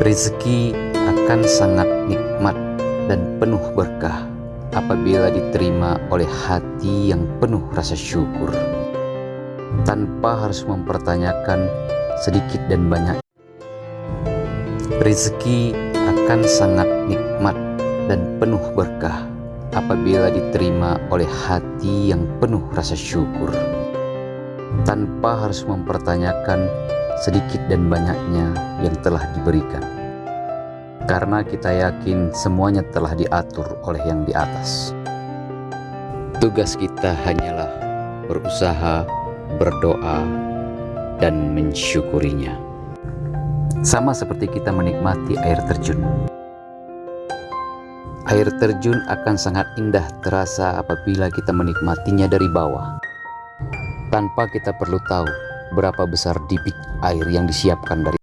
Rezeki akan sangat nikmat dan penuh berkah apabila diterima oleh hati yang penuh rasa syukur tanpa harus mempertanyakan sedikit dan banyak. Rezeki akan sangat nikmat dan penuh berkah apabila diterima oleh hati yang penuh rasa syukur tanpa harus mempertanyakan sedikit dan banyaknya yang telah diberikan. Karena kita yakin semuanya telah diatur oleh yang di atas. Tugas kita hanyalah berusaha, berdoa, dan mensyukurinya. Sama seperti kita menikmati air terjun. Air terjun akan sangat indah terasa apabila kita menikmatinya dari bawah. Tanpa kita perlu tahu berapa besar debit air yang disiapkan dari